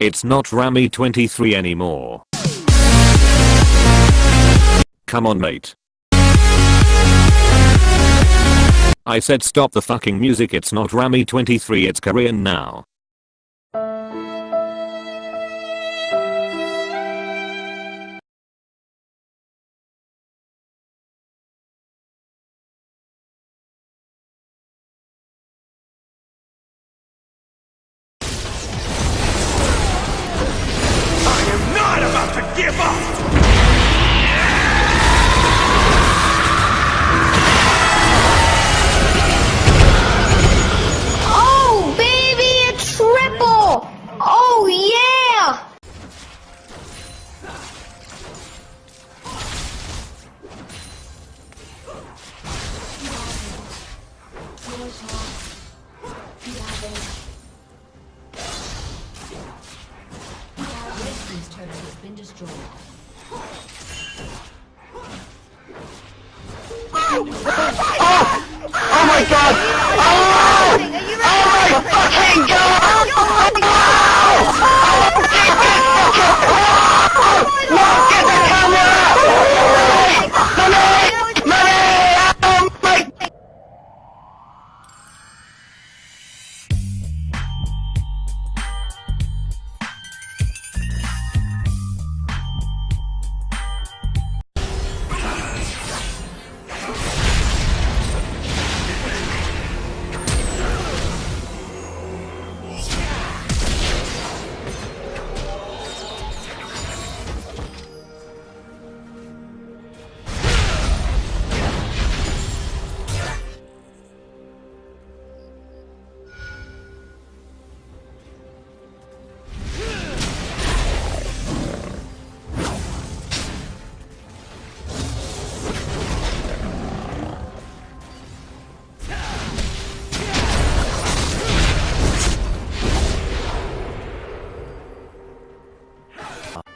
It's not Rami 23 anymore. Come on mate. I said stop the fucking music it's not Rami 23 it's Korean now. Give up! Oh! Oh, yeah! Has been destroyed. Oh, oh my god!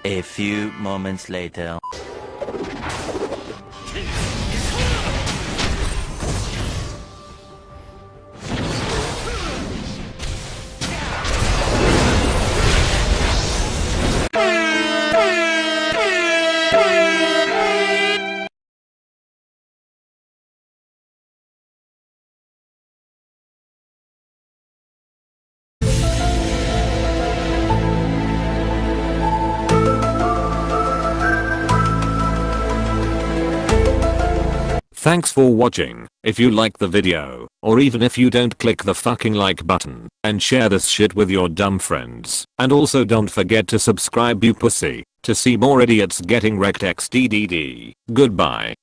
A few moments later. Thanks for watching. If you like the video, or even if you don't click the fucking like button, and share this shit with your dumb friends. And also don't forget to subscribe you pussy, to see more idiots getting wrecked xddd. Goodbye.